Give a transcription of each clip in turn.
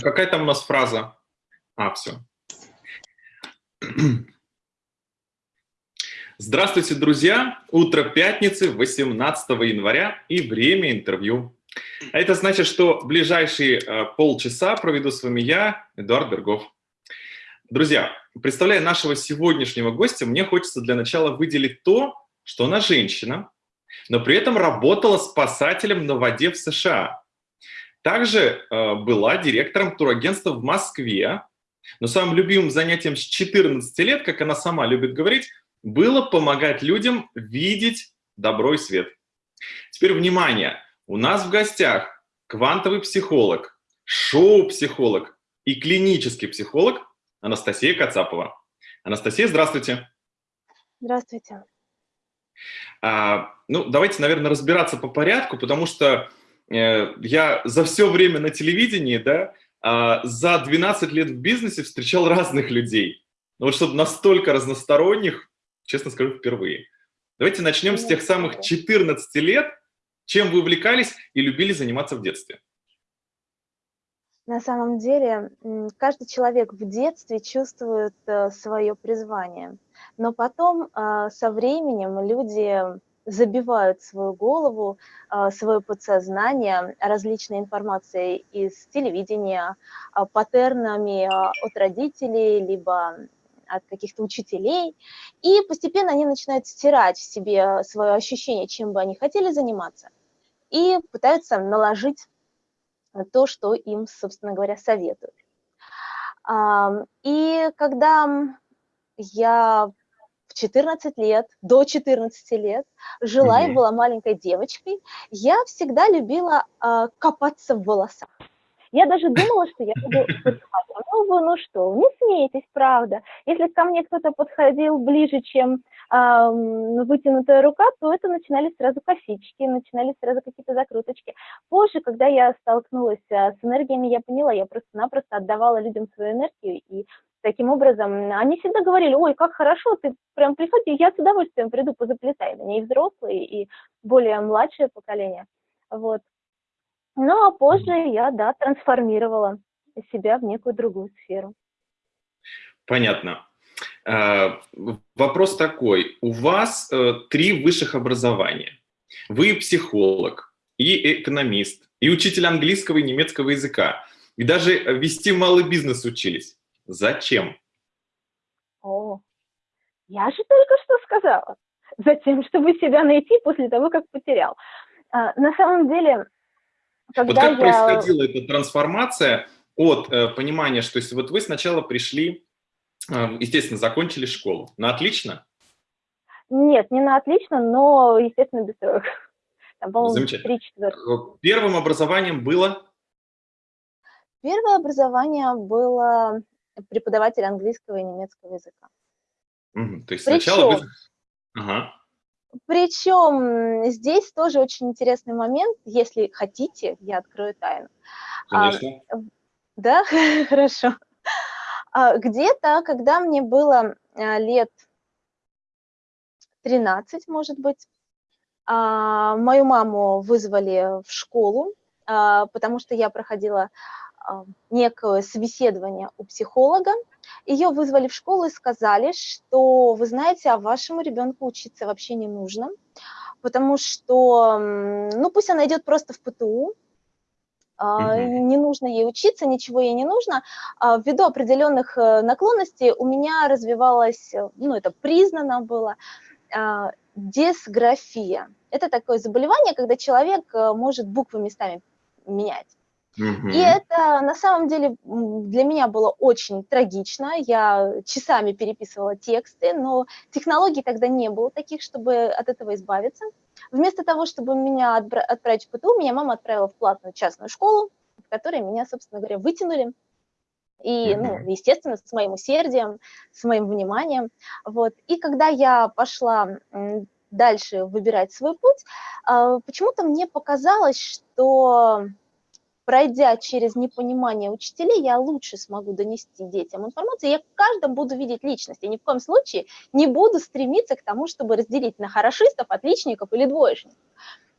Какая там у нас фраза? А, все. Здравствуйте, друзья! Утро пятницы, 18 января и время интервью. А это значит, что ближайшие э, полчаса проведу с вами я, Эдуард Бергов. Друзья, представляя нашего сегодняшнего гостя, мне хочется для начала выделить то, что она женщина, но при этом работала спасателем на воде в США. Также э, была директором турагентства в Москве, но самым любимым занятием с 14 лет, как она сама любит говорить, было помогать людям видеть добро и свет. Теперь внимание, у нас в гостях квантовый психолог, шоу-психолог и клинический психолог Анастасия Кацапова. Анастасия, здравствуйте. Здравствуйте. А, ну, давайте, наверное, разбираться по порядку, потому что я за все время на телевидении, да, а, за 12 лет в бизнесе встречал разных людей. Но вот чтобы настолько разносторонних, честно скажу, впервые. Давайте начнем с тех самых 14 лет, чем вы увлекались и любили заниматься в детстве. На самом деле, каждый человек в детстве чувствует э, свое призвание, но потом э, со временем люди забивают свою голову, э, свое подсознание различной информацией из телевидения, паттернами от родителей, либо от каких-то учителей, и постепенно они начинают стирать в себе свое ощущение, чем бы они хотели заниматься, и пытаются наложить то, что им, собственно говоря, советуют. И когда я 14 лет, до 14 лет, жила и была маленькой девочкой, я всегда любила а, копаться в волосах. Я даже думала, что я буду ну вы, ну что, не смейтесь, правда. Если ко мне кто-то подходил ближе, чем э, вытянутая рука, то это начинались сразу косички, начинались сразу какие-то закруточки. Позже, когда я столкнулась а, с энергиями, я поняла, я просто-напросто отдавала людям свою энергию, и таким образом они всегда говорили, ой, как хорошо, ты прям приходи, я с удовольствием приду, позаплетай. Они и взрослые, и более младшее поколение. Вот. Ну, а позже я, да, трансформировала себя в некую другую сферу. Понятно. А, вопрос такой. У вас э, три высших образования. Вы психолог, и экономист, и учитель английского и немецкого языка. И даже вести малый бизнес учились. Зачем? О, я же только что сказала. Затем, чтобы себя найти после того, как потерял. А, на самом деле, когда вот как я... происходила эта трансформация от э, понимания, что если вот вы сначала пришли, э, естественно, закончили школу, на отлично? Нет, не на отлично, но, естественно, без троек. Замечательно. Э, первым образованием было? Первое образование было преподаватель английского и немецкого языка. Угу, то есть Причем, сначала вы... Ага. Причем здесь тоже очень интересный момент, если хотите, я открою тайну. Конечно. А, да, хорошо. А, где-то, когда мне было а, лет 13, может быть, а, мою маму вызвали в школу, потому что я проходила некое собеседование у психолога. Ее вызвали в школу и сказали, что, вы знаете, а вашему ребенку учиться вообще не нужно, потому что, ну, пусть она идет просто в ПТУ, Uh Не нужно ей учиться, ничего ей не нужно. А ввиду определенных э, наклонностей у меня развивалась, э, ну это признано было, а, дисграфия. Это такое заболевание, когда человек э, может буквы местами менять. И это на самом деле для меня было очень трагично. Я часами переписывала тексты, но технологий тогда не было таких, чтобы от этого избавиться. Вместо того, чтобы меня отправить в ПТУ, меня мама отправила в платную частную школу, в которой меня, собственно говоря, вытянули. И, ну, естественно, с моим усердием, с моим вниманием. Вот. И когда я пошла дальше выбирать свой путь, а, почему-то мне показалось, что пройдя через непонимание учителей, я лучше смогу донести детям информацию, я в каждом буду видеть личность, и ни в коем случае не буду стремиться к тому, чтобы разделить на хорошистов, отличников или двоечников.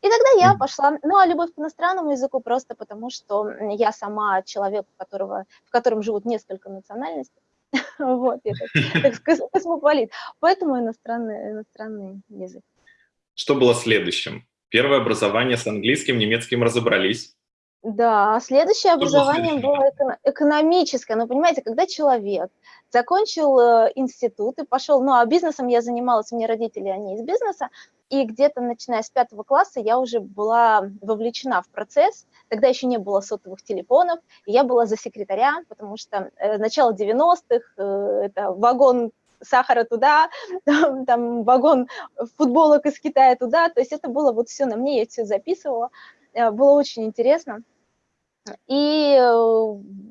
И тогда я пошла, ну, а любовь к иностранному языку просто потому, что я сама человек, у которого, в котором живут несколько национальностей. Вот, я так, так космополит. Поэтому иностранный, иностранный язык. Что было следующим? Первое образование с английским, немецким разобрались. Да, следующее образование было экономическое. Но понимаете, когда человек закончил э, институт и пошел, ну а бизнесом я занималась, у меня родители, они из бизнеса, и где-то начиная с пятого класса я уже была вовлечена в процесс, тогда еще не было сотовых телефонов, и я была за секретаря, потому что э, начало 90-х, э, это вагон сахара туда, там, там вагон футболок из Китая туда, то есть это было вот все на мне, я все записывала, было очень интересно. И э,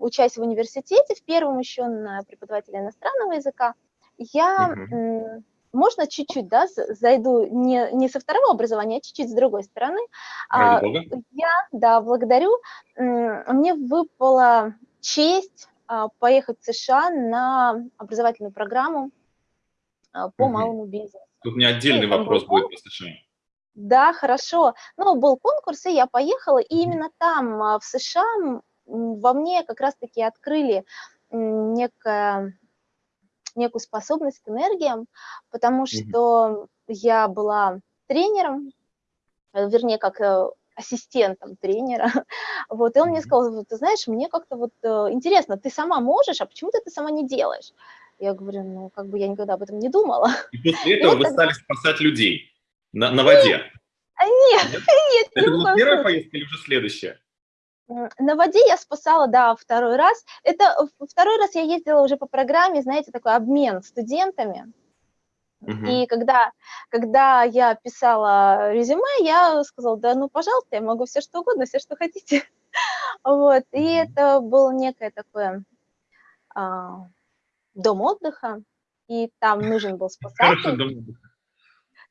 учась в университете, в первом еще на преподавателя иностранного языка, я, угу. можно чуть-чуть, да, зайду не, не со второго образования, а чуть-чуть с другой стороны. А, я, да, благодарю. Мне выпала честь а, поехать в США на образовательную программу а, по угу. малому бизнесу. Тут у меня отдельный и вопрос будет по США. Да, хорошо. Ну, был конкурс, и я поехала, и именно там, а, в США, во мне как раз-таки открыли некое, некую способность к энергиям, потому что я была тренером, э, вернее, как э, ассистентом тренера, вот, и он мне сказал, ты знаешь, мне как-то вот э, интересно, ты сама можешь, а почему ты это сама не делаешь? Я говорю, ну, как бы я никогда об этом не думала. И после этого и вы стали спасать людей на, на воде? Нет, нет. нет Это была первая поездка или уже следующая? На воде я спасала, да, второй раз. Это второй раз я ездила уже по программе, знаете, такой обмен студентами. Угу. И когда, когда я писала резюме, я сказала, да, ну, пожалуйста, я могу все что угодно, все, что хотите. Вот, и это было некое такое а, дом отдыха, и там нужен был спасатель.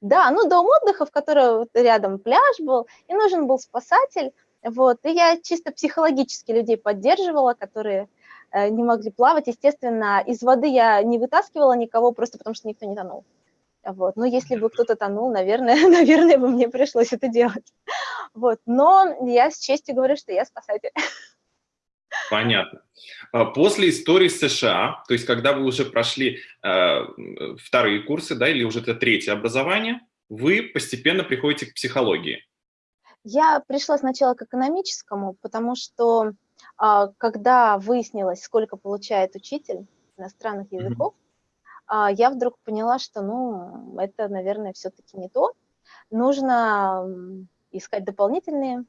Да, ну дом отдыха, в котором рядом пляж был, и нужен был спасатель. Вот, и я чисто психологически людей поддерживала, которые э, не могли плавать. Естественно, из воды я не вытаскивала никого, просто потому что никто не тонул. Вот. Но если бы кто-то тонул, наверное, наверное, бы мне пришлось это делать. Вот. Но я с честью говорю, что я спасатель. Понятно. А после истории США, то есть когда вы уже прошли э, вторые курсы, да, или уже это третье образование, вы постепенно приходите к психологии. Я пришла сначала к экономическому, потому что э, когда выяснилось, сколько получает учитель иностранных языков, mm -hmm. э, я вдруг поняла, что, ну, это, наверное, все-таки не то. Нужно искать дополнительные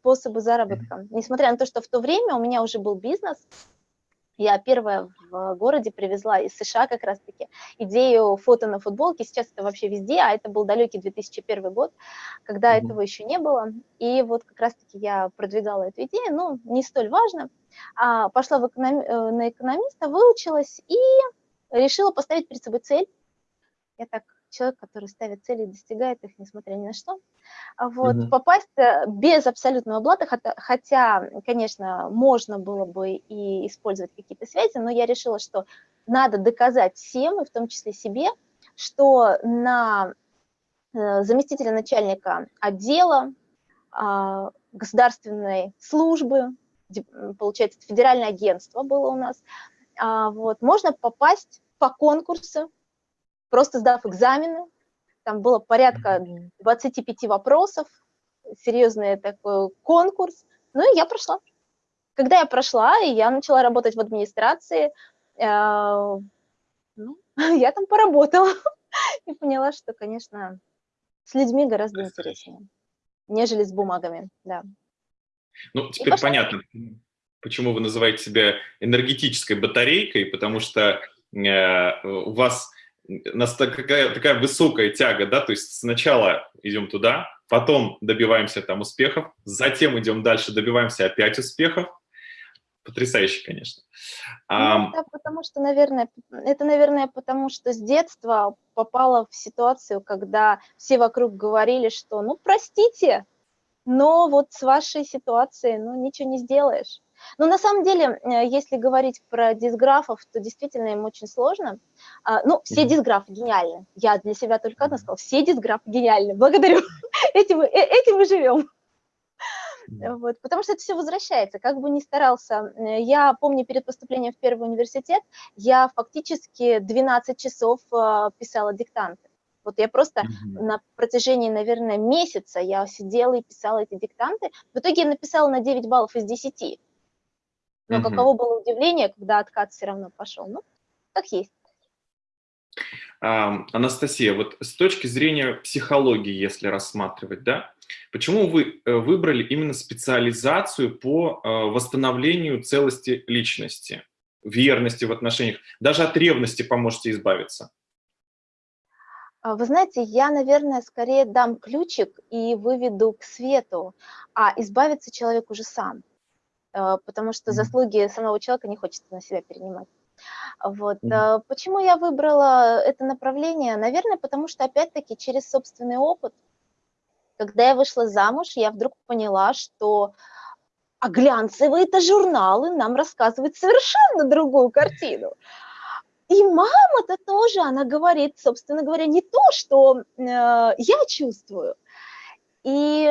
способы заработка. Несмотря на то, что в то время у меня уже был бизнес, я первая в городе привезла из США как раз-таки идею фото на футболке. Сейчас это вообще везде, а это был далекий 2001 год, когда mm -hmm. этого еще не было. И вот как раз-таки я продвигала эту идею, ну, не столь важно. А, пошла в эконом... Э, на экономиста, выучилась и решила поставить перед собой цель. Я так человек, который ставит цели и достигает их, несмотря ни на что. А вот, угу. Попасть э, без абсолютного блата, хотя, конечно, можно было бы и использовать какие-то связи, но я решила, что надо доказать всем, и в том числе себе, что на э, заместителя начальника отдела а, государственной службы, получается, федеральное агентство было у нас, а, вот, можно попасть по конкурсу просто сдав экзамены, там было порядка 25 вопросов, серьезный такой конкурс, ну и я прошла. Когда я прошла, и я начала работать в администрации, э, ну, я там поработала и поняла, что, конечно, с людьми гораздо интереснее, нежели с бумагами, да. Ну, теперь понятно, почему вы называете себя энергетической батарейкой, потому что э, у вас нас такая, такая высокая тяга, да, то есть сначала идем туда, потом добиваемся там успехов, затем идем дальше, добиваемся опять успехов. Потрясающе, конечно. Ну, это потому что, наверное, это, наверное, потому что с детства попала в ситуацию, когда все вокруг говорили, что, ну, простите, но вот с вашей ситуацией, ну, ничего не сделаешь. Но на самом деле, э, если говорить про дисграфов, то действительно им очень сложно. А, ну, все дисграфы гениальны. Я для себя только одна сказала, все дисграфы гениальны. Благодарю. Этим, э, этим мы живем. Вот, потому что это все возвращается. Как бы ни старался, э, я помню перед поступлением в первый университет, я фактически 12 часов писала диктанты. Вот я просто mm-hmm. на протяжении, наверное, месяца я сидела и писала эти диктанты. В итоге я написала на 9 баллов из 10. Но mm-hmm. каково было удивление, когда откат все равно пошел. Ну, как есть. А, Анастасия, вот с точки зрения психологии, если рассматривать, да, почему вы э, выбрали именно специализацию по э, восстановлению целости личности, верности в отношениях, даже от ревности поможете избавиться? А, вы знаете, я, наверное, скорее дам ключик и выведу к свету, а избавиться человек уже сам, потому что заслуги самого человека не хочется на себя перенимать. Вот. Mm Почему я выбрала это направление? Наверное, потому что, опять-таки, через собственный опыт, когда я вышла замуж, я вдруг поняла, что а глянцевые-то журналы нам рассказывают совершенно другую картину. И мама-то тоже, она говорит, собственно говоря, не то, что э, я чувствую. И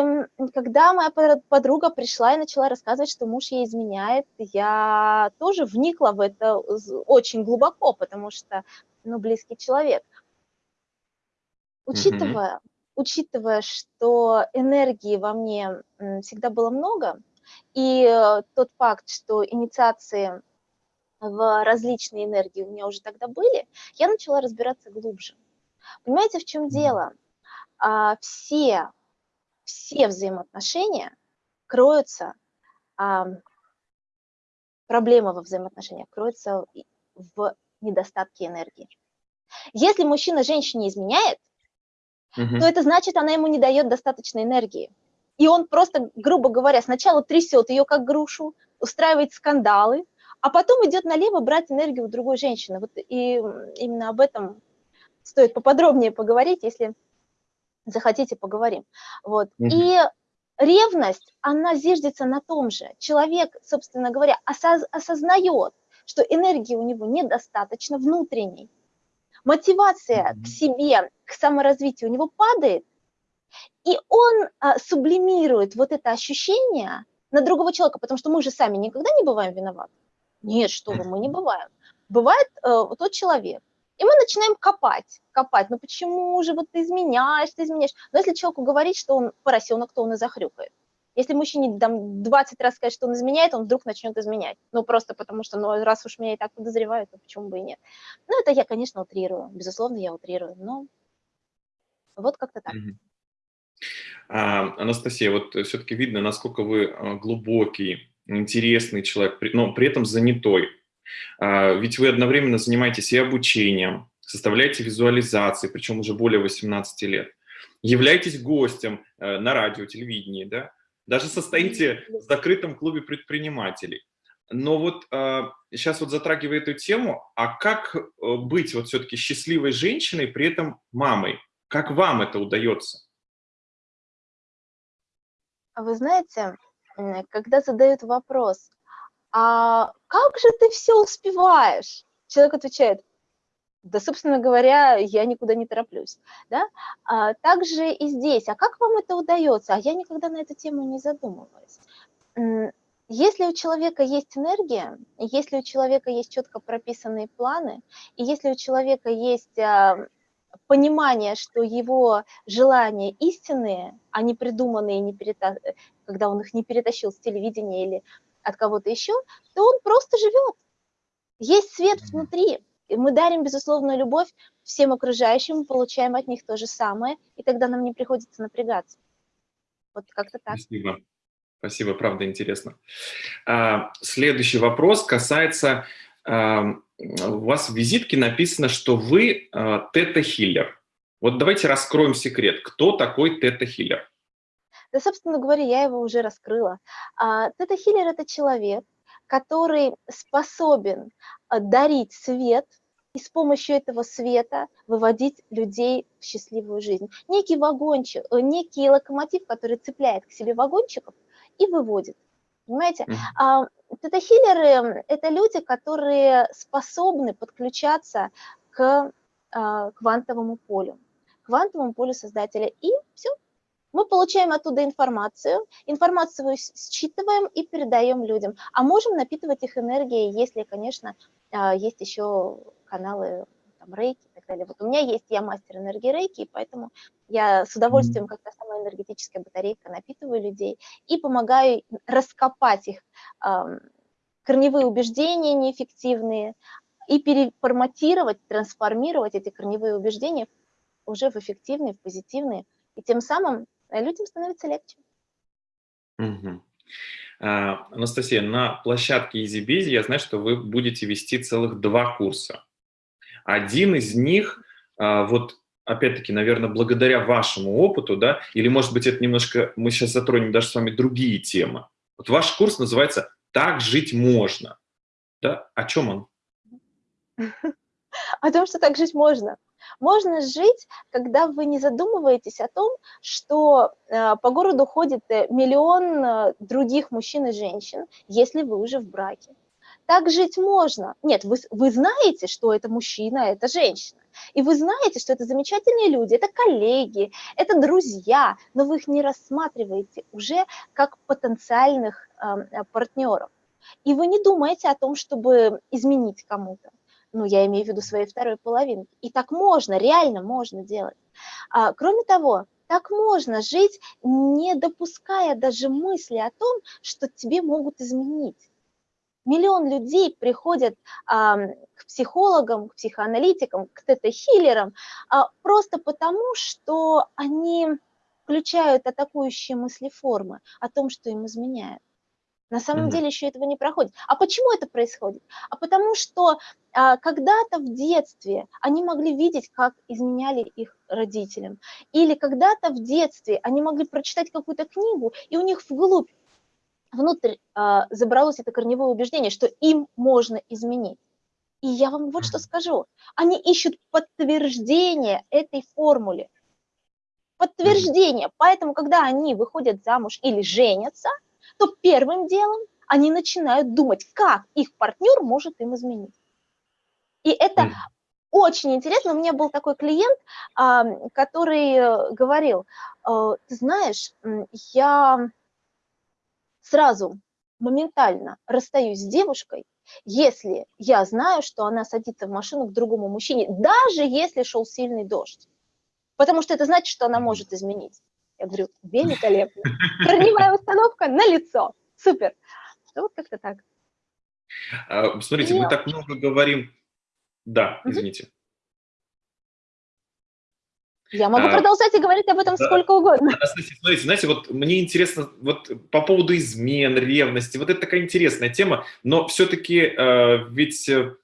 когда моя подруга пришла и начала рассказывать, что муж ей изменяет, я тоже вникла в это очень глубоко, потому что, ну, близкий человек. Учитывая, mm-hmm. учитывая, что энергии во мне всегда было много, и э, тот факт, что инициации в различные энергии у меня уже тогда были, я начала разбираться глубже. Понимаете, в чем дело? А, все, все взаимоотношения кроются, а, проблема во взаимоотношениях кроется в недостатке энергии. Если мужчина женщине изменяет, угу. то это значит, она ему не дает достаточной энергии. И он просто, грубо говоря, сначала трясет ее как грушу, устраивает скандалы, а потом идет налево брать энергию у другой женщины. Вот и именно об этом стоит поподробнее поговорить, если захотите, поговорим. Вот. Угу. И ревность, она зиждется на том же. Человек, собственно говоря, осоз осознает, что энергии у него недостаточно внутренней. Мотивация угу. к себе, к саморазвитию у него падает, и он а, сублимирует вот это ощущение на другого человека, потому что мы же сами никогда не бываем виноваты. Нет, что вы, мы не бываем. Бывает э, тот человек, и мы начинаем копать, копать. Ну почему же вот ты изменяешь, ты изменяешь? Но если человеку говорить, что он поросенок, то он и захрюкает. Если мужчине там 20 раз сказать, что он изменяет, он вдруг начнет изменять. Ну, просто потому что, ну, раз уж меня и так подозревают, то почему бы и нет. Ну, это я, конечно, утрирую. Безусловно, я утрирую. Но вот как-то так. А, Анастасия, вот все-таки видно, насколько вы а, глубокий интересный человек, но при этом занятой. А, ведь вы одновременно занимаетесь и обучением, составляете визуализации, причем уже более 18 лет. Являетесь гостем э, на радио, телевидении, да? Даже состоите в закрытом клубе предпринимателей. Но вот сейчас а, вот затрагивая эту тему, а как э, быть вот все-таки счастливой женщиной, при этом мамой? Как вам это удается? Вы знаете, когда задают вопрос, а как же ты все успеваешь? Человек отвечает, да, собственно говоря, я никуда не тороплюсь. Да? А также и здесь, а как вам это удается? А я никогда на эту тему не задумывалась. Если у человека есть энергия, если у человека есть четко прописанные планы, и если у человека есть а, понимание, что его желания истинные, а не придуманные, не перета... когда он их не перетащил с телевидения или от кого-то еще, то он просто живет. Есть свет внутри. И мы дарим безусловную любовь всем окружающим, получаем от них то же самое, и тогда нам не приходится напрягаться. Вот как-то так. Спасибо. Спасибо, правда интересно. А, следующий вопрос касается у вас в визитке написано, что вы э, тета-хиллер. Вот давайте раскроем секрет. Кто такой тета-хиллер? Да, собственно говоря, я его уже раскрыла. А, тета-хиллер – это человек, который способен э, дарить свет и с помощью этого света выводить людей в счастливую жизнь. Некий вагончик, э, некий локомотив, который цепляет к себе вагончиков и выводит. Понимаете? Mm-hmm. Тета-хиллеры – это люди, которые способны подключаться к а, квантовому полю, квантовому полю создателя. И все, мы получаем оттуда информацию, информацию считываем и передаем людям. А можем напитывать их энергией, если, конечно, а, есть еще каналы там, рейки и так далее. Вот у меня есть, я мастер энергии рейки, и поэтому я с удовольствием, как та самая энергетическая батарейка, напитываю людей и помогаю раскопать их корневые убеждения неэффективные и переформатировать, трансформировать эти корневые убеждения уже в эффективные, в позитивные. И тем самым людям становится легче. Угу. А, Анастасия, на площадке EasyBizy я знаю, что вы будете вести целых два курса. Один из них, а, вот опять-таки, наверное, благодаря вашему опыту, да, или, может быть, это немножко, мы сейчас затронем даже с вами другие темы. Вот ваш курс называется «Так жить можно». Да? О чем он? О том, что так жить можно. Можно жить, когда вы не задумываетесь о том, что э, по городу ходит э, миллион э, других мужчин и женщин, если вы уже в браке. Так жить можно. Нет, вы, вы знаете, что это мужчина, это женщина. И вы знаете, что это замечательные люди, это коллеги, это друзья, но вы их не рассматриваете уже как потенциальных э, партнеров. И вы не думаете о том, чтобы изменить кому-то ну, я имею в виду своей второй половинки. И так можно, реально можно делать. А, кроме того, так можно жить, не допуская даже мысли о том, что тебе могут изменить. Миллион людей приходят а, к психологам, к психоаналитикам, к тета-хиллерам а, просто потому, что они включают атакующие мыслеформы о том, что им изменяют. На самом mm-hmm. деле еще этого не проходит. А почему это происходит? А потому что а, когда-то в детстве они могли видеть, как изменяли их родителям. Или когда-то в детстве они могли прочитать какую-то книгу, и у них вглубь, внутрь а, забралось это корневое убеждение, что им можно изменить. И я вам вот что скажу. Они ищут подтверждение этой формуле. Подтверждение. Поэтому, когда они выходят замуж или женятся – то первым делом они начинают думать, как их партнер может им изменить. И это mm. очень интересно. У меня был такой клиент, который э, говорил, «Э, ты знаешь, я сразу моментально расстаюсь с девушкой, если я знаю, что она садится в машину к другому мужчине, даже если шел сильный дождь. Потому что это значит, что она может изменить. Я говорю, великолепно. Корневая установка на лицо. Супер. Ну, вот как-то так. А, смотрите, мы так много говорим. Да, извините. Я могу а, продолжать и говорить об этом да, сколько угодно. Анастасия, смотрите, знаете, вот мне интересно вот по поводу измен, ревности, вот это такая интересная тема, но все-таки э, ведь э,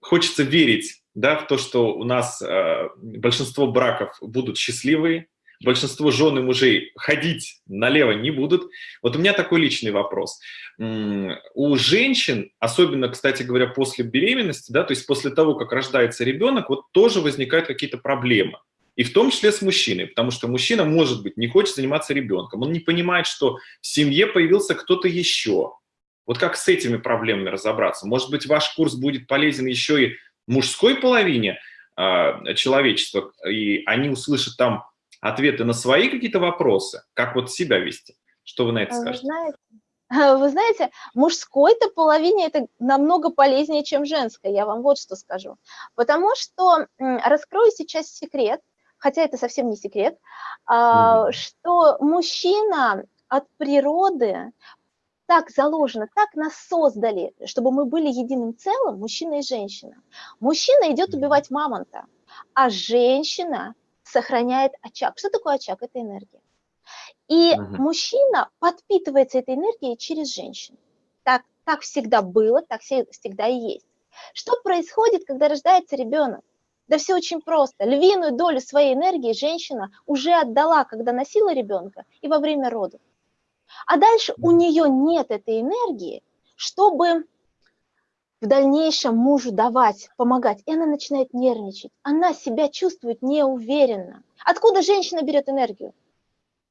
хочется верить да, в то, что у нас э, большинство браков будут счастливые, большинство жен и мужей ходить налево не будут. Вот у меня такой личный вопрос. У женщин, особенно, кстати говоря, после беременности, да, то есть после того, как рождается ребенок, вот тоже возникают какие-то проблемы. И в том числе с мужчиной, потому что мужчина, может быть, не хочет заниматься ребенком, он не понимает, что в семье появился кто-то еще. Вот как с этими проблемами разобраться? Может быть, ваш курс будет полезен еще и мужской половине э, человечества, и они услышат там ответы на свои какие-то вопросы, как вот себя вести. Что вы на это скажете? Вы знаете, вы знаете, мужской-то половине это намного полезнее, чем женской, я вам вот что скажу. Потому что, раскрою сейчас секрет, хотя это совсем не секрет, mm что мужчина от природы так заложено, так нас создали, чтобы мы были единым целым, мужчина и женщина. Мужчина идет убивать мамонта, а женщина сохраняет очаг. Что такое очаг? Это энергия. И угу. мужчина подпитывается этой энергией через женщину. Так, так всегда было, так всегда и есть. Что происходит, когда рождается ребенок? Да все очень просто. Львиную долю своей энергии женщина уже отдала, когда носила ребенка и во время родов. А дальше у нее нет этой энергии, чтобы в дальнейшем мужу давать, помогать, и она начинает нервничать. Она себя чувствует неуверенно. Откуда женщина берет энергию?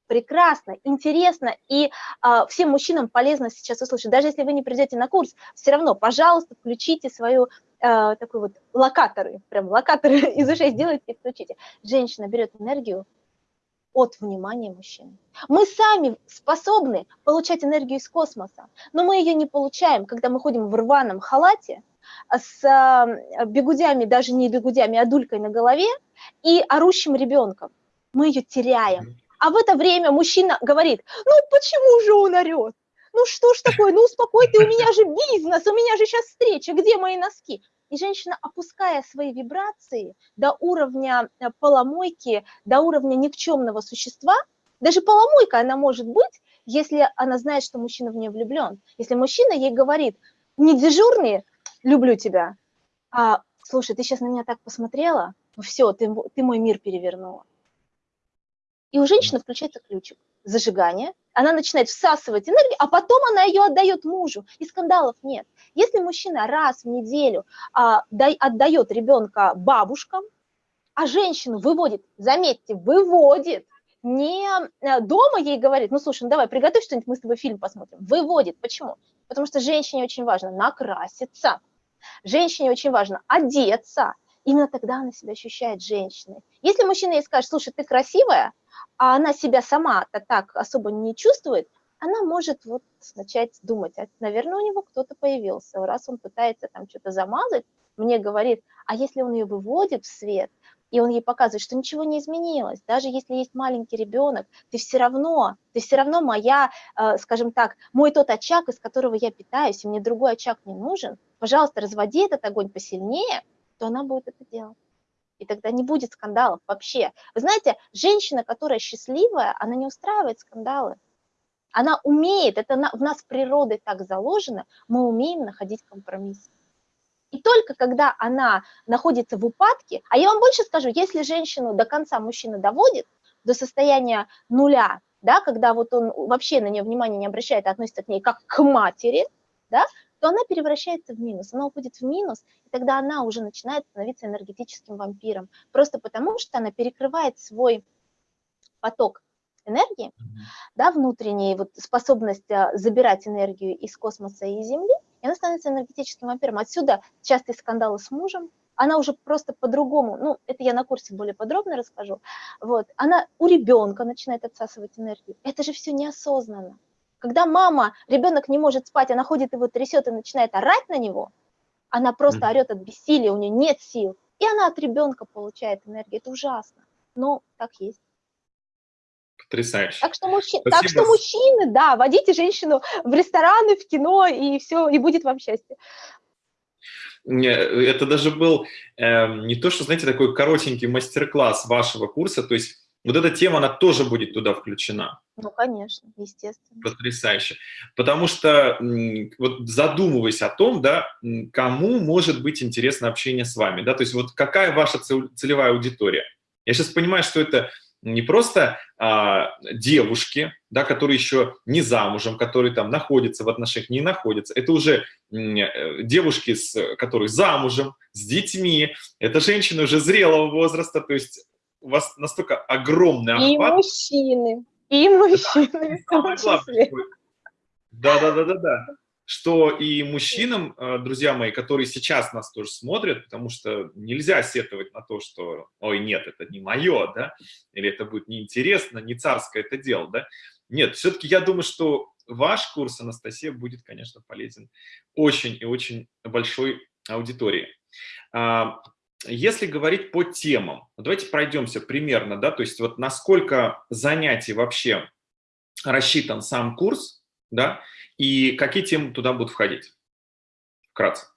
прекрасно, интересно, и а, всем мужчинам полезно сейчас услышать. Даже если вы не придете на курс, все равно, пожалуйста, включите свою а, такой вот локаторы, прям локаторы из ушей сделайте и включите. Женщина берет энергию от внимания мужчины. Мы сами способны получать энергию из космоса, но мы ее не получаем, когда мы ходим в рваном халате, с а, бегудями, даже не бегудями, а дулькой на голове и орущим ребенком. Мы ее теряем. А в это время мужчина говорит, ну почему же он орет? Ну что ж такое, ну успокой ты, у меня же бизнес, у меня же сейчас встреча, где мои носки? И женщина, опуская свои вибрации до уровня э, поломойки, до уровня никчемного существа, даже поломойка она может быть, если она знает, что мужчина в нее влюблен. Если мужчина ей говорит, не дежурный, люблю тебя, а слушай, ты сейчас на меня так посмотрела, ну все, ты, ты мой мир перевернула. И у женщины включается ключик зажигания, она начинает всасывать энергию, а потом она ее отдает мужу, и скандалов нет. Если мужчина раз в неделю а, дай, отдает ребенка бабушкам, а женщину выводит, заметьте, выводит, не э, дома ей говорит, ну слушай, ну давай, приготовь что-нибудь, мы с тобой фильм посмотрим. Выводит. Почему? Потому что женщине очень важно накраситься, женщине очень важно одеться, именно тогда она себя ощущает женщиной. Если мужчина ей скажет, слушай, ты красивая, а она себя сама-то так особо не чувствует, она может вот начать думать, а, наверное, у него кто-то появился, раз он пытается там что-то замазать, мне говорит, а если он ее выводит в свет, и он ей показывает, что ничего не изменилось, даже если есть маленький ребенок, ты все равно, ты все равно моя, э, скажем так, мой тот очаг, из которого я питаюсь, и мне другой очаг не нужен, пожалуйста, разводи этот огонь посильнее, то она будет это делать. И тогда не будет скандалов вообще. Вы знаете, женщина, которая счастливая, она не устраивает скандалы. Она умеет, это в нас природой так заложено, мы умеем находить компромиссы. И только когда она находится в упадке, а я вам больше скажу, если женщину до конца мужчина доводит до состояния нуля, да, когда вот он вообще на нее внимания не обращает, а относится к ней как к матери, да, то она превращается в минус, она уходит в минус, и тогда она уже начинает становиться энергетическим вампиром, просто потому что она перекрывает свой поток энергии, да, внутренней вот способность а, забирать энергию из космоса и Земли, и она становится энергетическим вампиром. Отсюда частые скандалы с мужем, она уже просто по-другому, ну, это я на курсе более подробно расскажу, вот, она у ребенка начинает отсасывать энергию. Это же все неосознанно. Когда мама, ребенок не может спать, она ходит его трясет и начинает орать на него, она просто орет от бессилия, у нее нет сил, и она от ребенка получает энергию. Это ужасно, но так есть. Потрясающе. Так что, мужчи... так что мужчины, да, водите женщину в рестораны, в кино, и все, и будет вам счастье. Это даже был э, не то, что, знаете, такой коротенький мастер-класс вашего курса, то есть вот эта тема, она тоже будет туда включена. Ну, конечно, естественно. Потрясающе. Потому что, вот задумываясь о том, да, кому может быть интересно общение с вами, да, то есть вот какая ваша целевая аудитория. Я сейчас понимаю, что это не просто а, девушки, да, которые еще не замужем, которые там находятся в отношениях, не находятся. Это уже э, девушки, с, которые замужем, с детьми. Это женщины уже зрелого возраста, то есть у вас настолько огромный охват. И мужчины, и мужчины. Да, да, да, да, да. Что и мужчинам, э, друзья мои, которые сейчас нас тоже смотрят, потому что нельзя сетовать на то, что, ой, нет, это не мое, да, или это будет неинтересно, не царское это дело, да. Нет, все-таки я думаю, что ваш курс, Анастасия, будет, конечно, полезен очень и очень большой аудитории. А, если говорить по темам, давайте пройдемся примерно, да, то есть вот насколько занятий вообще рассчитан сам курс, да, и какие темы туда будут входить? Вкратце.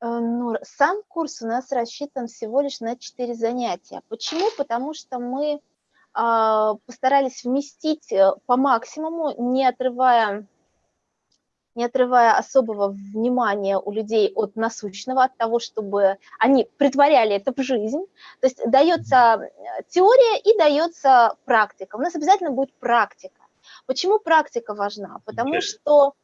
Э, ну, сам курс у нас рассчитан всего лишь на 4 занятия. Почему? Потому что мы э, постарались вместить э, по максимуму, не отрывая не отрывая особого внимания у людей от насущного, от того, чтобы они притворяли это в жизнь. То есть дается э, теория и дается практика. У нас обязательно будет практика. Почему практика важна? Потому что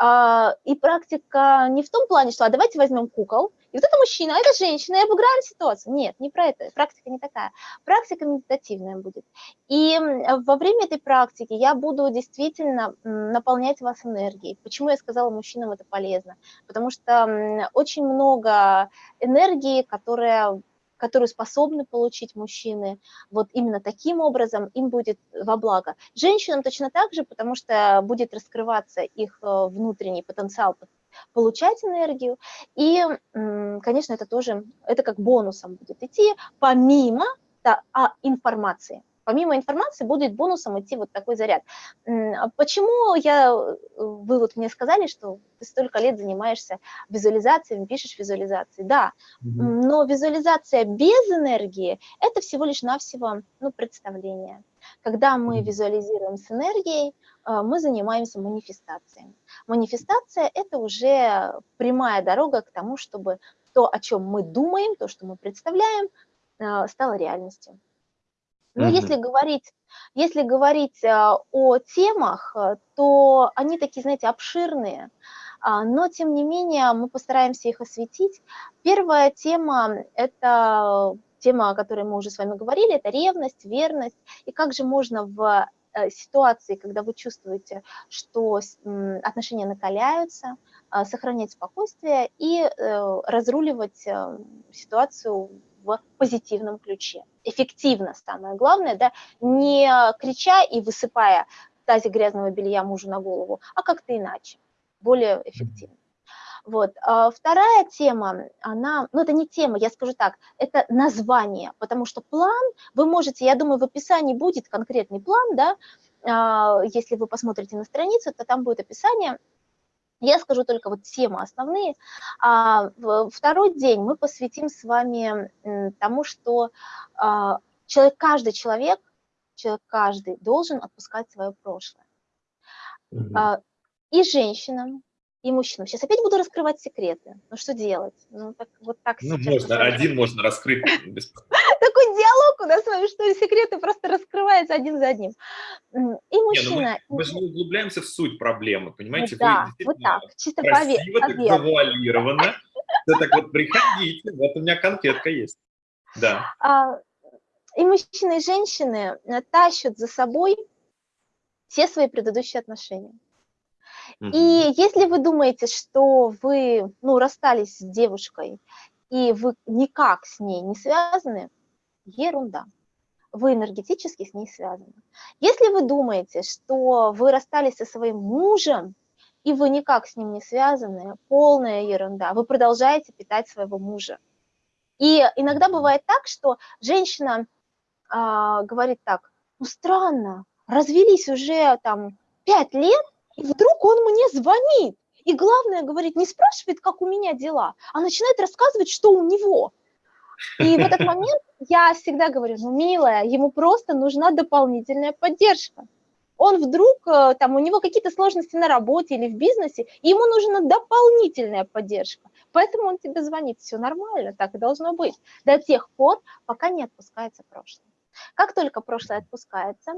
и практика не в том плане, что а давайте возьмем кукол, и вот это мужчина, а это женщина, и обыграем ситуацию. Нет, не про это, практика не такая. Практика медитативная будет. И во время этой практики я буду действительно наполнять вас энергией. Почему я сказала, мужчинам это полезно? Потому что очень много энергии, которая которую способны получить мужчины, вот именно таким образом им будет во благо. Женщинам точно так же, потому что будет раскрываться их э, внутренний потенциал получать энергию, и, конечно, это тоже, это как бонусом будет идти, помимо да, информации. Помимо информации будет бонусом идти вот такой заряд. А почему я, вы вот мне сказали, что ты столько лет занимаешься визуализацией, пишешь визуализации, да, но визуализация без энергии – это всего лишь навсего ну, представление. Когда мы визуализируем с энергией, а, мы занимаемся манифестацией. Манифестация – это уже прямая дорога к тому, чтобы то, о чем мы думаем, то, что мы представляем, а, стало реальностью. Но угу. если говорить, если говорить а, о темах, э, то они такие, знаете, обширные, а, но тем не менее мы постараемся их осветить. Первая тема – это тема, о которой мы уже с вами говорили, это ревность, верность, и как же можно в э, ситуации, когда вы чувствуете, что отношения накаляются, а, сохранять спокойствие и э, разруливать ситуацию в позитивном ключе. Эффективно, самое главное, да, не крича и высыпая тазик грязного белья мужу на голову, а как-то иначе, более эффективно. Вот. А вторая тема, она, ну это не тема, я скажу так, это название, потому что план, вы можете, я думаю, в описании будет конкретный план, да, а, если вы посмотрите на страницу, то там будет описание, я скажу только вот темы основные. А второй день мы посвятим с вами тому, что а, человек, каждый человек, человек каждый должен отпускать свое прошлое. Угу. И женщинам, и мужчинам. Сейчас опять буду раскрывать секреты. Ну что делать? Ну так вот так. Ну можно, один можно раскрыть. У нас с вами, что секреты просто раскрываются один за одним. И ну мужчина. Мы же не углубляемся в суть проблемы, понимаете? Да, вот так, чисто красиво, так завуалировано. Так вот приходите, вот у меня конфетка есть. Да. А, и мужчины, и женщины э, тащат за собой все свои предыдущие отношения. И если вы думаете, что вы ну, расстались с девушкой, и вы никак с ней не связаны, ерунда. Вы энергетически с ней связаны. Если вы думаете, что вы расстались со своим мужем, и вы никак с ним не связаны, полная ерунда. Вы продолжаете питать своего мужа. И иногда бывает так, что женщина а, говорит так, ну странно, развелись уже там пять лет, и вдруг он мне звонит. И главное, говорит, не спрашивает, как у меня дела, а начинает рассказывать, что у него. И в этот момент я всегда говорю, ну, милая, ему просто нужна дополнительная поддержка. Он вдруг, э, там, у него какие-то сложности на работе или в бизнесе, ему нужна дополнительная поддержка. Поэтому он тебе звонит, все нормально, так и должно быть. До тех пор, пока не отпускается прошлое. Как только прошлое отпускается,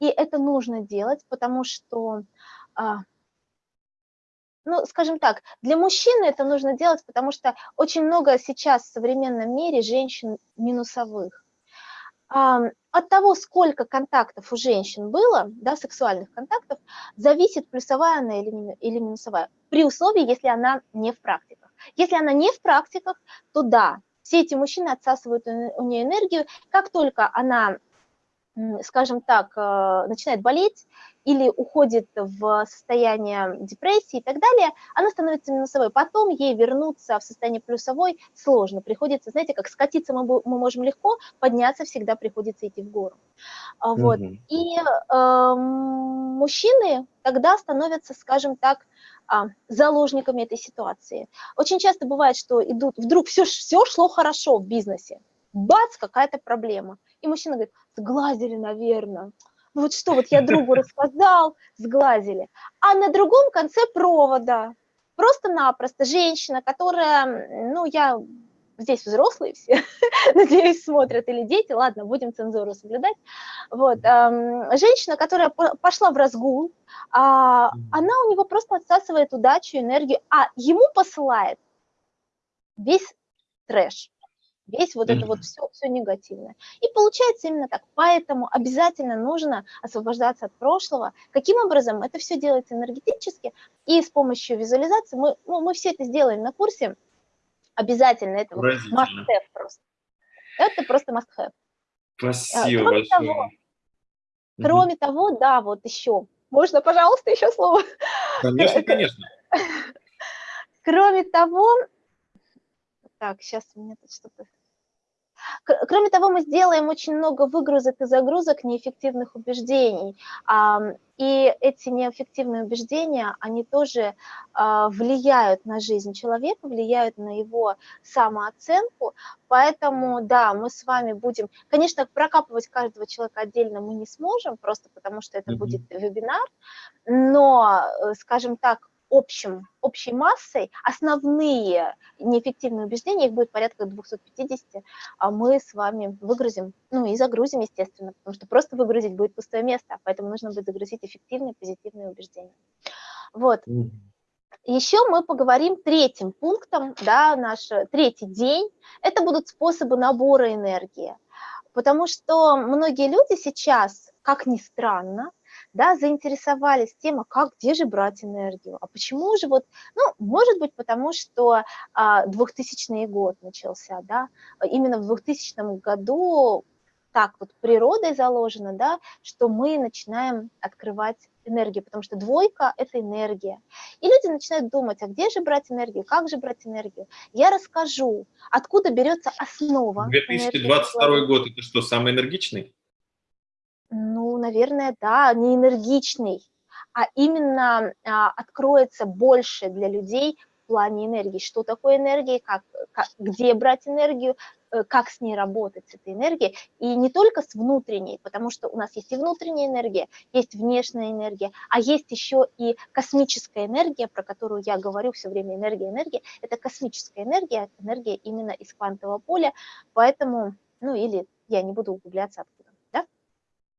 и это нужно делать, потому что а, ну, скажем так, для мужчины это нужно делать, потому что очень много сейчас в современном мире женщин минусовых. От того, сколько контактов у женщин было, да, сексуальных контактов, зависит, плюсовая она или, минусовая, при условии, если она не в практиках. Если она не в практиках, то да, все эти мужчины отсасывают у нее энергию. Как только она скажем так, э, начинает болеть или уходит в состояние депрессии и так далее, она становится минусовой. Потом ей вернуться в состояние плюсовой сложно. Приходится, знаете, как скатиться мы, мы можем легко, подняться всегда приходится идти в гору. Вот. Mm -hmm. И э, мужчины тогда становятся, скажем так, а, заложниками этой ситуации. Очень часто бывает, что идут, вдруг все, все шло хорошо в бизнесе, бац, какая-то проблема. И мужчина говорит, сглазили, наверное. Ну вот что, вот я другу рассказал, сглазили. А на другом конце провода просто-напросто женщина, которая, ну, я здесь взрослые все, надеюсь, смотрят, или дети, ладно, будем цензуру соблюдать. Вот, женщина, которая пошла в разгул, а, она у него просто отсасывает удачу, энергию, а ему посылает весь трэш весь вот это вот все, все негативное. И получается именно так. Поэтому обязательно нужно освобождаться от прошлого. Каким образом? Это все делается энергетически и с помощью визуализации. Мы, ну, мы все это сделаем на курсе. Обязательно. Это вот must-have просто. Это просто must-have. Спасибо кроме большое. Того, кроме угу. того, да, вот еще. Можно, пожалуйста, еще слово? Конечно, конечно. Кроме того, так, сейчас у меня тут что-то... Кроме того, мы сделаем очень много выгрузок и загрузок неэффективных убеждений. И эти неэффективные убеждения, они тоже а, влияют на жизнь человека, влияют на его самооценку. Поэтому, да, мы с вами будем... Конечно, прокапывать каждого человека отдельно мы не сможем, просто потому что это mm -hmm. будет вебинар, но, э, скажем так, общим, общей массой основные неэффективные убеждения, их будет порядка 250, а мы с вами выгрузим, ну и загрузим, естественно, потому что просто выгрузить будет пустое место, поэтому нужно будет загрузить эффективные, позитивные убеждения. Вот. Еще мы поговорим третьим пунктом, да, наш третий день, это будут способы набора энергии, потому что многие люди сейчас, как ни странно, да, заинтересовались тем, а как, где же брать энергию, а почему же вот, ну, может быть, потому что а, 2000 год начался, да, именно в 2000 году так вот природой заложено, да, что мы начинаем открывать энергию, потому что двойка – это энергия. И люди начинают думать, а где же брать энергию, как же брать энергию. Я расскажу, откуда берется основа. 2022 год – это что, самый энергичный? Ну, наверное, да, не энергичный, а именно а, откроется больше для людей в плане энергии. Что такое энергия, как, как, где брать энергию, э, как с ней работать, с этой энергией. И не только с внутренней, потому что у нас есть и внутренняя энергия, есть внешняя энергия, а есть еще и космическая энергия, про которую я говорю все время, энергия, энергия. Это космическая энергия, энергия именно из квантового поля, поэтому, ну или я не буду углубляться откуда.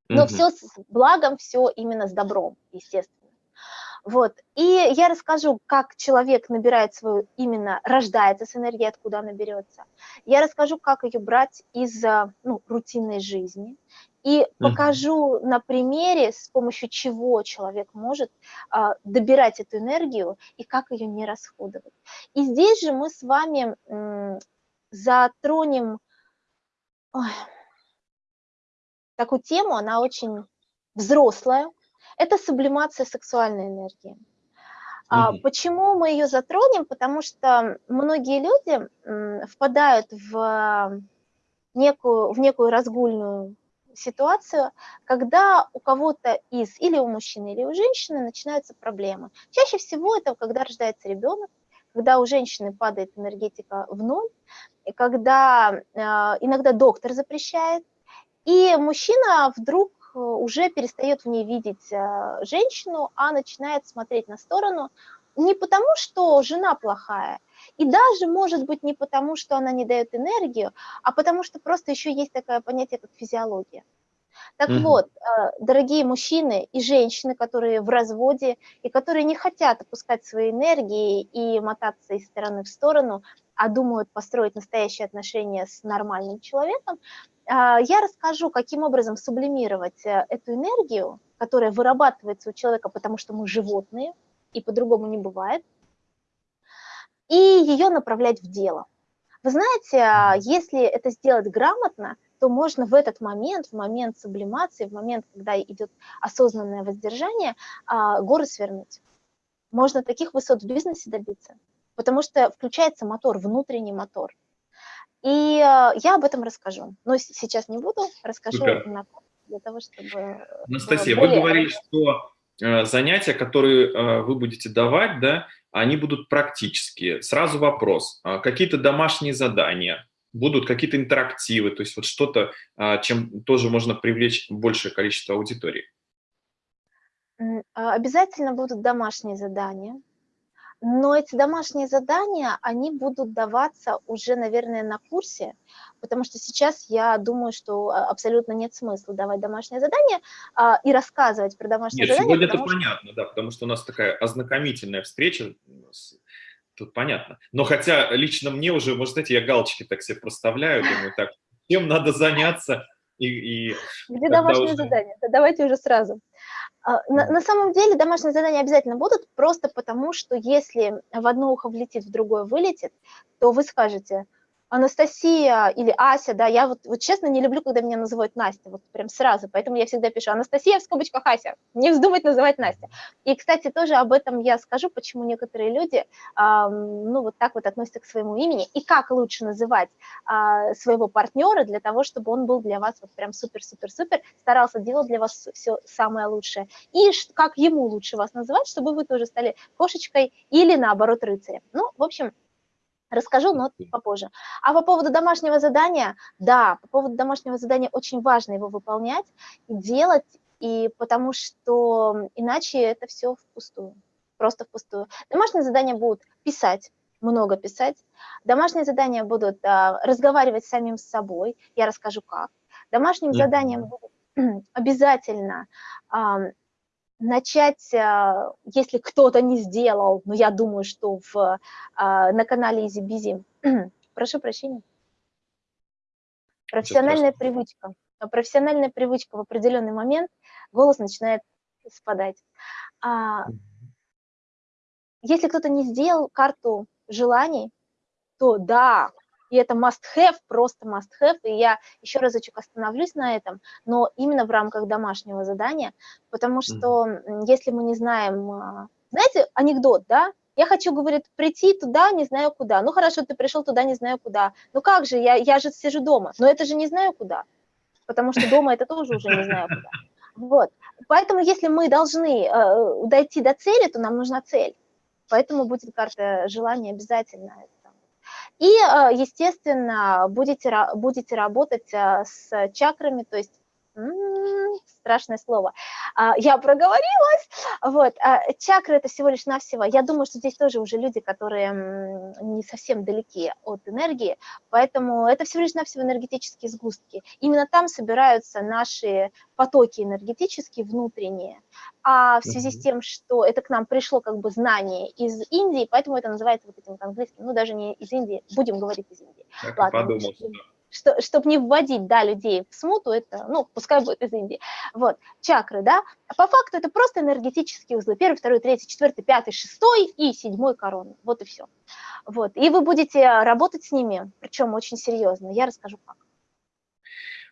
Но угу. все с благом, все именно с добром, естественно. Вот. И я расскажу, как человек набирает свою, именно рождается с энергией, откуда она берется. Я расскажу, как ее брать из ну, рутинной жизни. И покажу на примере, с помощью чего человек может а, добирать эту энергию и как ее не расходовать. И здесь же мы с вами м, затронем... Ой, такую тему, она очень взрослая. Это сублимация сексуальной энергии. А, почему мы ее затронем? Потому что многие люди впадают в некую, в некую разгульную ситуацию, когда у кого-то из, или у мужчины, или у женщины начинаются проблемы. Чаще всего это когда рождается ребенок, когда у женщины падает энергетика в ноль, и когда э, иногда доктор запрещает и мужчина вдруг э, уже перестает в ней видеть э, женщину, а начинает смотреть на сторону не потому, что жена плохая, и даже, может быть, не потому, что она не дает энергию, а потому что просто еще есть такое понятие, как физиология. Так mm -hmm. вот, э, дорогие мужчины и женщины, которые в разводе и которые не хотят опускать свои энергии и мотаться из стороны в сторону, а думают построить настоящие отношения с нормальным человеком, я расскажу, каким образом сублимировать э, эту энергию, которая вырабатывается у человека, потому что мы животные, и по-другому не бывает, и ее направлять в дело. Вы знаете, а, если это сделать грамотно, то можно в этот момент, в момент сублимации, в момент, когда идет осознанное воздержание, а, горы свернуть. Можно таких высот в бизнесе добиться, потому что включается мотор, внутренний мотор. И э, я об этом расскажу. Но сейчас не буду, расскажу Супер. на для того, чтобы... Анастасия, вы говорили, что э, занятия, которые э, вы будете давать, да, они будут практические. Сразу вопрос. А какие-то домашние задания, будут какие-то интерактивы, то есть вот что-то, а, чем тоже можно привлечь большее количество аудитории? А, обязательно будут домашние задания. Но эти домашние задания, они будут даваться уже, наверное, на курсе, потому что сейчас я думаю, что а, абсолютно нет смысла давать домашнее задание а, и рассказывать про домашнее нет, задание. Сегодня это что... понятно, да, потому что у нас такая ознакомительная встреча, тут понятно. Но хотя лично мне уже, может, знаете, я галочки так себе проставляю, думаю, так, чем надо заняться, и, и Где домашнее уже... задание? Да давайте уже сразу. А, на, на самом деле домашние задания обязательно будут, просто потому что если в одно ухо влетит, в другое вылетит, то вы скажете, Анастасия или Ася, да, я вот, вот честно не люблю, когда меня называют Настя, вот прям сразу, поэтому я всегда пишу Анастасия в скобочках Ася, не вздумать называть Настя. И, кстати, тоже об этом я скажу, почему некоторые люди, э, ну, вот так вот относятся к своему имени, и как лучше называть э, своего партнера для того, чтобы он был для вас вот прям супер-супер-супер, старался делать для вас все самое лучшее, и как ему лучше вас называть, чтобы вы тоже стали кошечкой или, наоборот, рыцарем. Ну, в общем, Расскажу, но попозже. А по поводу домашнего задания, да, по поводу домашнего задания очень важно его выполнять и делать, и потому что иначе это все впустую, просто впустую. Домашние задания будут писать, много писать. Домашние задания будут а, разговаривать с самим с собой, я расскажу как. Домашним mm -hmm. заданием будут обязательно а, начать, а, если кто-то не сделал, но я думаю, что в, а, на канале Изи Бизи, прошу прощения, профессиональная привычка. Профессиональная привычка в определенный момент, голос начинает спадать. А, если кто-то не сделал карту желаний, то да, и это must-have, просто must-have, и я еще разочек остановлюсь на этом, но именно в рамках домашнего задания, потому что mm. если мы не знаем, а, знаете, анекдот, да, я хочу, говорит, прийти туда, не знаю куда. Ну хорошо, ты пришел туда, не знаю куда. Ну как же, я, я же сижу дома. Но это же не знаю куда, потому что дома это тоже уже не знаю куда. Вот. Поэтому если мы должны э, дойти до цели, то нам нужна цель. Поэтому будет карта желания обязательно. И, э, естественно, будете, будете работать э, с чакрами, то есть страшное слово. А, я проговорилась. Вот. А, чакры – это всего лишь навсего. Я думаю, что здесь тоже уже люди, которые не совсем далеки от энергии, поэтому это всего лишь навсего энергетические сгустки. Именно там собираются наши потоки энергетические, внутренние. А в связи с тем, что это к нам пришло как бы знание из Индии, поэтому это называется вот этим английским, ну даже не из Индии, будем говорить из Индии. Так Ладно, подумал, что что, чтобы не вводить, да, людей в смуту, это, ну, пускай будет из Индии. Вот, чакры, да, по факту это просто энергетические узлы. Первый, второй, третий, четвертый, пятый, шестой и седьмой корона. Вот и все. Вот, и вы будете работать с ними, причем очень серьезно. Я расскажу как.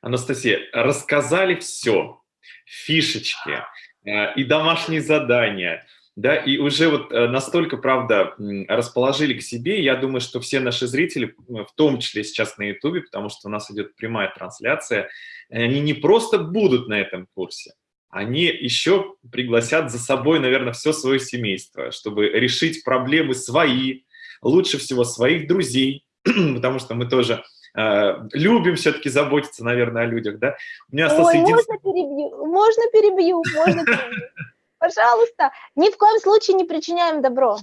Анастасия, рассказали все, фишечки э, и домашние задания, да, и уже вот э, настолько, правда, расположили к себе, я думаю, что все наши зрители, в том числе сейчас на ютубе, потому что у нас идет прямая трансляция, они не просто будут на этом курсе, они еще пригласят за собой, наверное, все свое семейство, чтобы решить проблемы свои, лучше всего своих друзей, потому что мы тоже э, любим все-таки заботиться, наверное, о людях, да. У меня Ой, можно перебью, можно перебью, можно перебью. Пожалуйста, ни в коем случае не причиняем добро.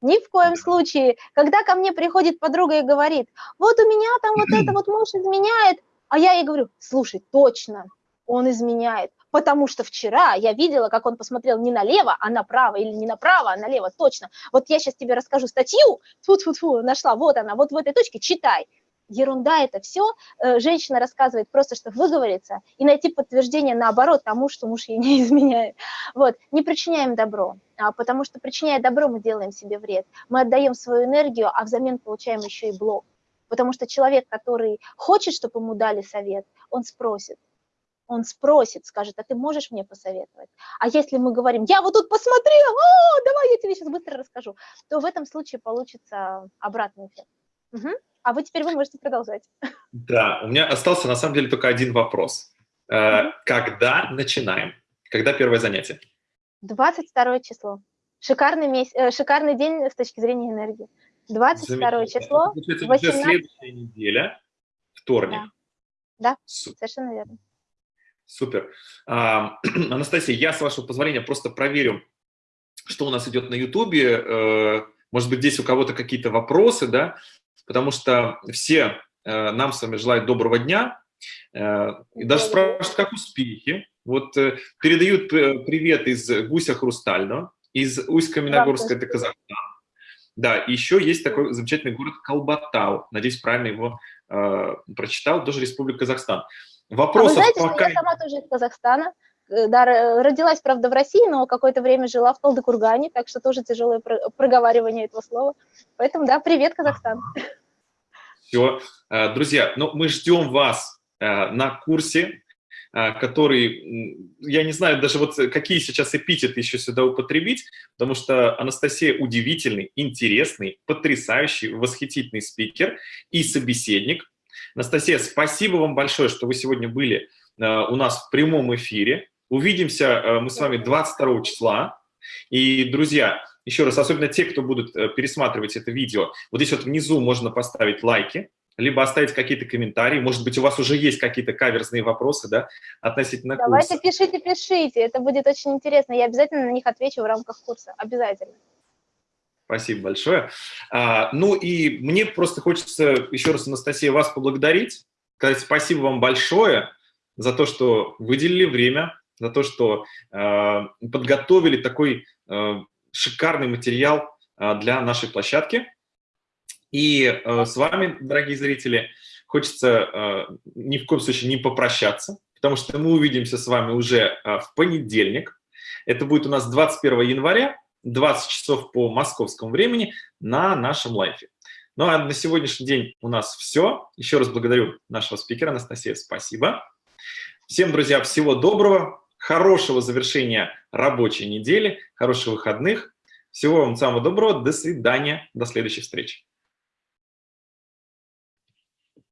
Ни в коем случае. Когда ко мне приходит подруга и говорит, вот у меня там вот это вот муж изменяет, а я ей говорю, слушай, точно, он изменяет, потому что вчера я видела, как он посмотрел не налево, а направо, или не направо, а налево, точно. Вот я сейчас тебе расскажу статью, фу фу фу нашла, вот она, вот в этой точке, читай ерунда это все. Э, женщина рассказывает просто, чтобы выговориться и найти подтверждение наоборот тому, что муж ей не изменяет. Вот, не причиняем добро, а, потому что причиняя добро, мы делаем себе вред. Мы отдаем свою энергию, а взамен получаем еще и блок. Потому что человек, который хочет, чтобы ему дали совет, он спросит. Он спросит, скажет, а ты можешь мне посоветовать? А если мы говорим, я вот тут посмотрел, о, давай я тебе сейчас быстро расскажу, то в этом случае получится обратный эффект. Угу. А вы теперь вы можете продолжать. Да, у меня остался на самом деле только один вопрос. Э, когда начинаем? Когда первое занятие? 22 число. Шикарный, месяц, э, шикарный день с точки зрения энергии. 22 число. Это 18... следующая неделя, вторник. Да, да совершенно верно. Супер. А, Анастасия, я, с вашего позволения, просто проверю что у нас идет на YouTube. Может быть, здесь у кого-то какие-то вопросы, да, потому что все нам с вами желают доброго дня. И даже спрашивают, как успехи. Вот передают привет из Гуся Хрустального, из Усть-Каменогорска, это Казахстан. Да, еще есть такой замечательный город Колбатау. Надеюсь, правильно его э, прочитал. Тоже Республика Казахстан. Вопросов а вы знаете, пока... я сама тоже из Казахстана. Э, да, родилась, правда, в России, но какое-то время жила в Талдыкургане, так что тоже тяжелое проговаривание этого слова. Поэтому, да, привет, Казахстан. Все. Э, друзья, ну, мы ждем вас э, на курсе который, я не знаю даже вот какие сейчас эпитеты еще сюда употребить, потому что Анастасия удивительный, интересный, потрясающий, восхитительный спикер и собеседник. Анастасия, спасибо вам большое, что вы сегодня были у нас в прямом эфире. Увидимся а, мы с вами 22 числа. И, друзья, еще раз, особенно те, кто будут э, пересматривать это видео, вот здесь вот внизу можно поставить лайки, либо оставить какие-то комментарии. Может быть, у вас уже есть какие-то каверзные вопросы, да, относительно Давайте курса. пишите, пишите, это будет очень интересно. Я обязательно на них отвечу в рамках курса, обязательно. Спасибо большое. А, ну и мне просто хочется еще раз, Анастасия, вас поблагодарить, сказать спасибо вам большое за то, что выделили время, за то, что э, подготовили такой э, шикарный материал э, для нашей площадки. И э, с вами, дорогие зрители, хочется э, ни в коем случае не попрощаться, потому что мы увидимся с вами уже э, в понедельник. Это будет у нас 21 января, 20 часов по московскому времени на нашем лайфе. Ну а на сегодняшний день у нас все. Еще раз благодарю нашего спикера Анастасия, спасибо. Всем, друзья, всего доброго, хорошего завершения рабочей недели, хороших выходных. Всего вам самого доброго, до свидания, до следующих встреч.